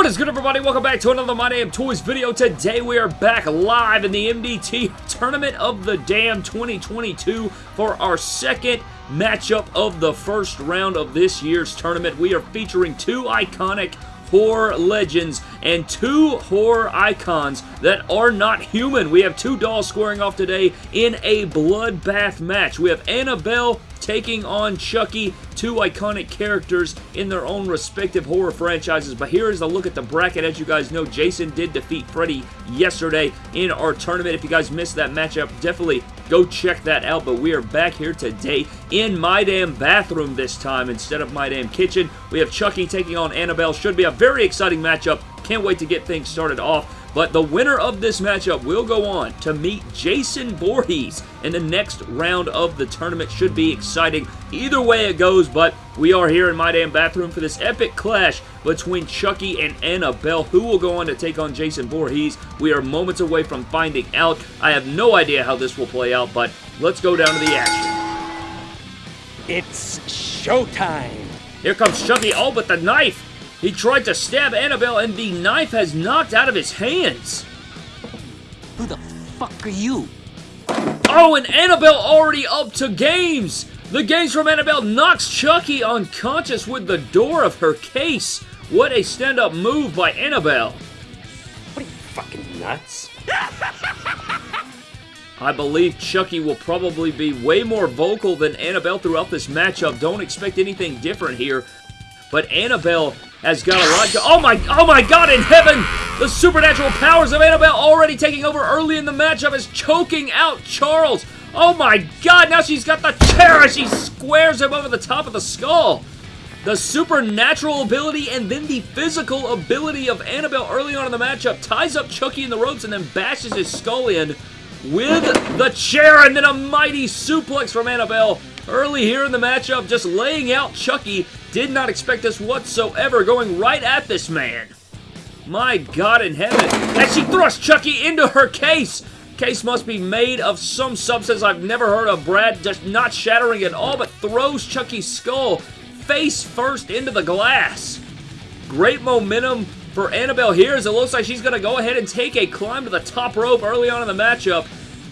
What is good everybody? Welcome back to another My Damn Toys video. Today we are back live in the MDT Tournament of the Damn 2022 for our second matchup of the first round of this year's tournament. We are featuring two iconic horror legends and two horror icons that are not human. We have two dolls squaring off today in a bloodbath match. We have Annabelle taking on Chucky, two iconic characters in their own respective horror franchises. But here is a look at the bracket. As you guys know, Jason did defeat Freddy yesterday in our tournament. If you guys missed that matchup, definitely go check that out. But we are back here today in my damn bathroom this time instead of my damn kitchen. We have Chucky taking on Annabelle. Should be a very exciting matchup. Can't wait to get things started off. But the winner of this matchup will go on to meet Jason Voorhees in the next round of the tournament. Should be exciting either way it goes, but we are here in my damn bathroom for this epic clash between Chucky and Annabelle. Who will go on to take on Jason Voorhees? We are moments away from finding out. I have no idea how this will play out, but let's go down to the action. It's showtime! Here comes Chucky, oh, but the knife! He tried to stab Annabelle and the knife has knocked out of his hands. Who the fuck are you? Oh, and Annabelle already up to games! The games from Annabelle knocks Chucky unconscious with the door of her case. What a stand-up move by Annabelle. What are you, fucking nuts? I believe Chucky will probably be way more vocal than Annabelle throughout this matchup. Don't expect anything different here. But Annabelle has got a lot to... Oh my, oh my god in heaven! The supernatural powers of Annabelle already taking over early in the matchup is choking out Charles. Oh my god, now she's got the chair she squares him over the top of the skull. The supernatural ability and then the physical ability of Annabelle early on in the matchup ties up Chucky in the ropes and then bashes his skull in with the chair and then a mighty suplex from Annabelle early here in the matchup just laying out Chucky did not expect this whatsoever, going right at this man. My God in heaven. As she thrusts Chucky into her case. Case must be made of some substance I've never heard of. Brad just not shattering at all, but throws Chucky's skull face first into the glass. Great momentum for Annabelle here as it looks like she's going to go ahead and take a climb to the top rope early on in the matchup.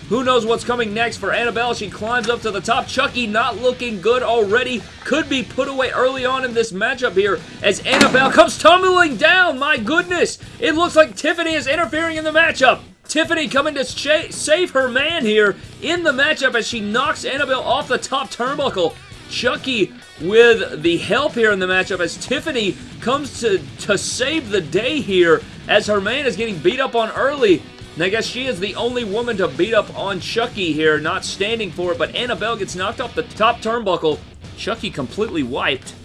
Who knows what's coming next for Annabelle? She climbs up to the top. Chucky not looking good already. Could be put away early on in this matchup here as Annabelle comes tumbling down. My goodness. It looks like Tiffany is interfering in the matchup. Tiffany coming to save her man here in the matchup as she knocks Annabelle off the top turnbuckle. Chucky with the help here in the matchup as Tiffany comes to, to save the day here as her man is getting beat up on early. And I guess she is the only woman to beat up on Chucky here, not standing for it, but Annabelle gets knocked off the top turnbuckle. Chucky completely wiped.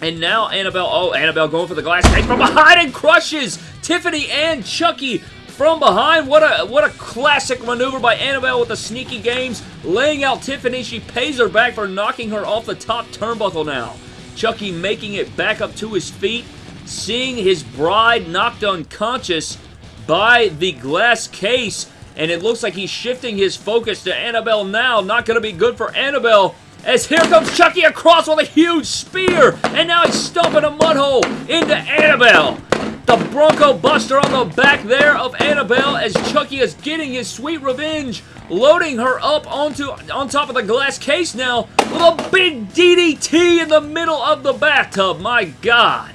And now Annabelle, oh, Annabelle going for the glass case from behind and crushes Tiffany and Chucky from behind. What a what a classic maneuver by Annabelle with the sneaky games. Laying out Tiffany. She pays her back for knocking her off the top turnbuckle now. Chucky making it back up to his feet. Seeing his bride knocked unconscious by the glass case. And it looks like he's shifting his focus to Annabelle now. Not going to be good for Annabelle. As here comes Chucky across with a huge spear. And now he's stumping a mud hole into Annabelle. The Bronco Buster on the back there of Annabelle as Chucky is getting his sweet revenge. Loading her up onto on top of the glass case now with a big DDT in the middle of the bathtub. My God.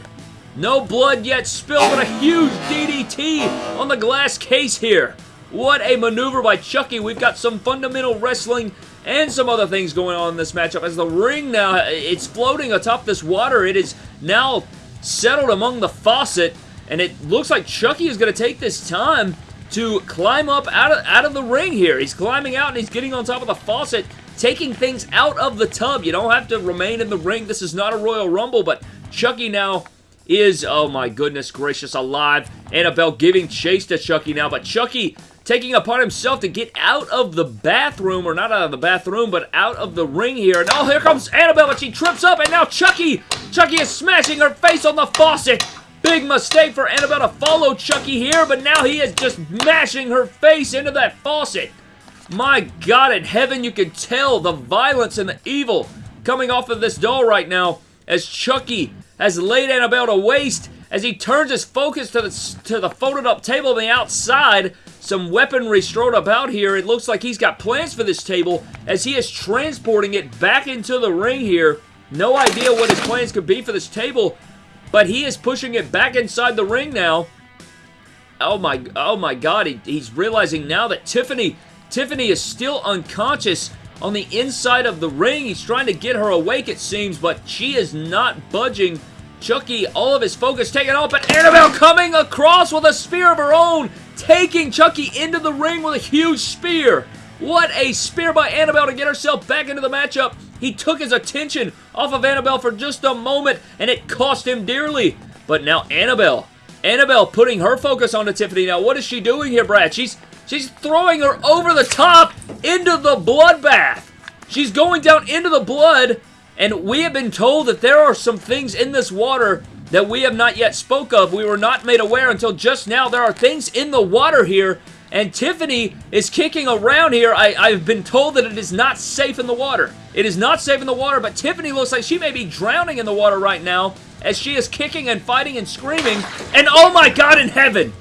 No blood yet spilled, but a huge DDT on the glass case here. What a maneuver by Chucky. We've got some fundamental wrestling and some other things going on in this matchup as the ring now, it's floating atop this water. It is now settled among the faucet, and it looks like Chucky is going to take this time to climb up out of, out of the ring here. He's climbing out and he's getting on top of the faucet, taking things out of the tub. You don't have to remain in the ring. This is not a Royal Rumble, but Chucky now is, oh my goodness gracious, alive. Annabelle giving chase to Chucky now, but Chucky taking upon himself to get out of the bathroom, or not out of the bathroom, but out of the ring here. And oh, here comes Annabelle, but she trips up, and now Chucky, Chucky is smashing her face on the faucet. Big mistake for Annabelle to follow Chucky here, but now he is just mashing her face into that faucet. My God in heaven, you can tell the violence and the evil coming off of this doll right now as Chucky has laid Annabelle to waste as he turns his focus to the, to the folded up table on the outside. Some weaponry strewn about here. It looks like he's got plans for this table as he is transporting it back into the ring here. No idea what his plans could be for this table, but he is pushing it back inside the ring now. Oh my, oh my god, he, he's realizing now that Tiffany, Tiffany is still unconscious on the inside of the ring. He's trying to get her awake, it seems, but she is not budging. Chucky, all of his focus taken off, but Annabelle coming across with a spear of her own, taking Chucky into the ring with a huge spear. What a spear by Annabelle to get herself back into the matchup. He took his attention off of Annabelle for just a moment, and it cost him dearly. But now Annabelle, Annabelle putting her focus onto Tiffany. Now, what is she doing here, Brad? She's she's throwing her over the top into the bloodbath. She's going down into the blood, and we have been told that there are some things in this water that we have not yet spoke of. We were not made aware until just now. There are things in the water here, and Tiffany is kicking around here. I, I've been told that it is not safe in the water. It is not safe in the water, but Tiffany looks like she may be drowning in the water right now as she is kicking and fighting and screaming. And oh my god in heaven!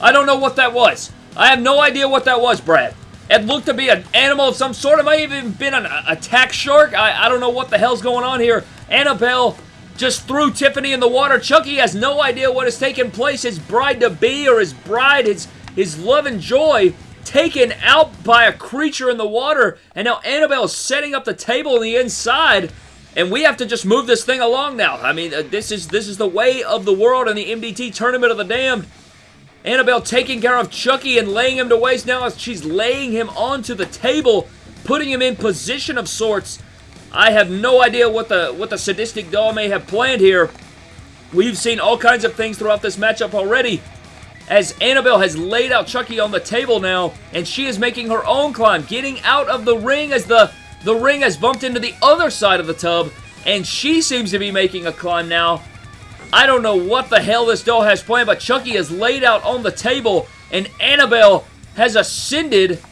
I don't know what that was. I have no idea what that was, Brad. It looked to be an animal of some sort. It might have even been an attack shark. I, I don't know what the hell's going on here. Annabelle just threw Tiffany in the water. Chucky has no idea what has taken place. His bride-to-be or his bride, his, his love and joy taken out by a creature in the water. And now Annabelle is setting up the table on the inside. And we have to just move this thing along now. I mean, uh, this is this is the way of the world in the MDT Tournament of the Damned. Annabelle taking care of Chucky and laying him to waste now as she's laying him onto the table, putting him in position of sorts. I have no idea what the what the sadistic doll may have planned here. We've seen all kinds of things throughout this matchup already. As Annabelle has laid out Chucky on the table now, and she is making her own climb, getting out of the ring as the, the ring has bumped into the other side of the tub, and she seems to be making a climb now I don't know what the hell this doll has planned, but Chucky is laid out on the table, and Annabelle has ascended,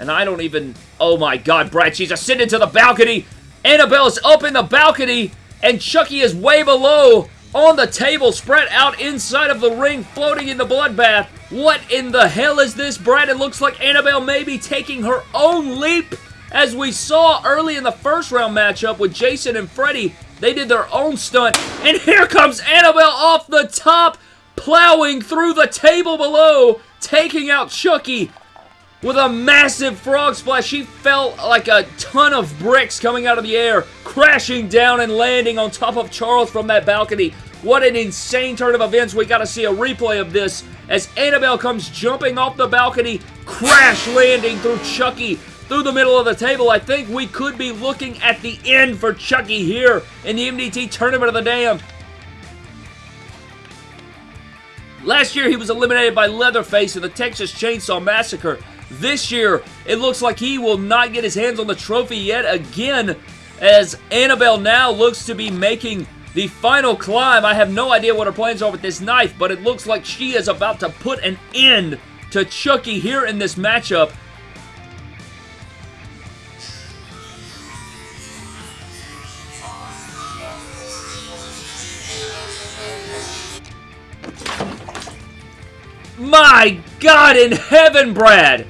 and I don't even... Oh my god, Brad, she's ascended to the balcony! Annabelle is up in the balcony, and Chucky is way below on the table, spread out inside of the ring, floating in the bloodbath. What in the hell is this, Brad? It looks like Annabelle may be taking her own leap, as we saw early in the first round matchup with Jason and Freddy. They did their own stunt. And here comes Annabelle off the top, plowing through the table below, taking out Chucky with a massive frog splash. She felt like a ton of bricks coming out of the air, crashing down and landing on top of Charles from that balcony. What an insane turn of events. We got to see a replay of this as Annabelle comes jumping off the balcony, crash landing through Chucky through the middle of the table. I think we could be looking at the end for Chucky here in the MDT Tournament of the Damned. Last year, he was eliminated by Leatherface in the Texas Chainsaw Massacre. This year, it looks like he will not get his hands on the trophy yet again as Annabelle now looks to be making the final climb. I have no idea what her plans are with this knife, but it looks like she is about to put an end to Chucky here in this matchup. My God in heaven, Brad!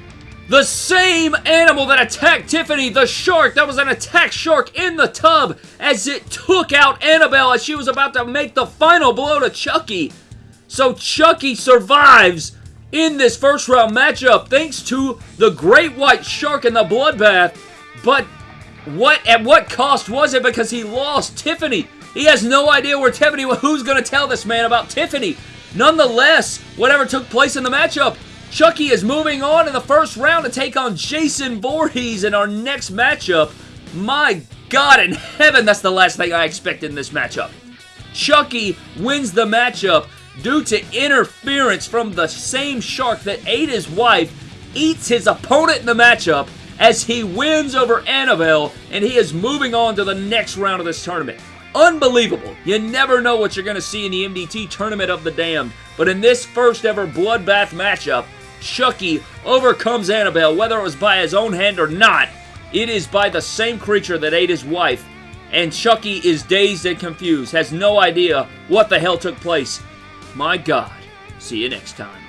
The same animal that attacked Tiffany, the shark, that was an attack shark in the tub as it took out Annabelle as she was about to make the final blow to Chucky. So Chucky survives in this first round matchup thanks to the great white shark in the bloodbath. But what at what cost was it because he lost Tiffany? He has no idea where Tiffany who's going to tell this man about Tiffany. Nonetheless, whatever took place in the matchup, Chucky is moving on in the first round to take on Jason Voorhees in our next matchup. My God in heaven, that's the last thing I expected in this matchup. Chucky wins the matchup due to interference from the same shark that ate his wife, eats his opponent in the matchup as he wins over Annabelle, and he is moving on to the next round of this tournament. Unbelievable. You never know what you're going to see in the MDT Tournament of the Damned. But in this first ever Bloodbath matchup, Chucky overcomes Annabelle, whether it was by his own hand or not. It is by the same creature that ate his wife. And Chucky is dazed and confused, has no idea what the hell took place. My God. See you next time.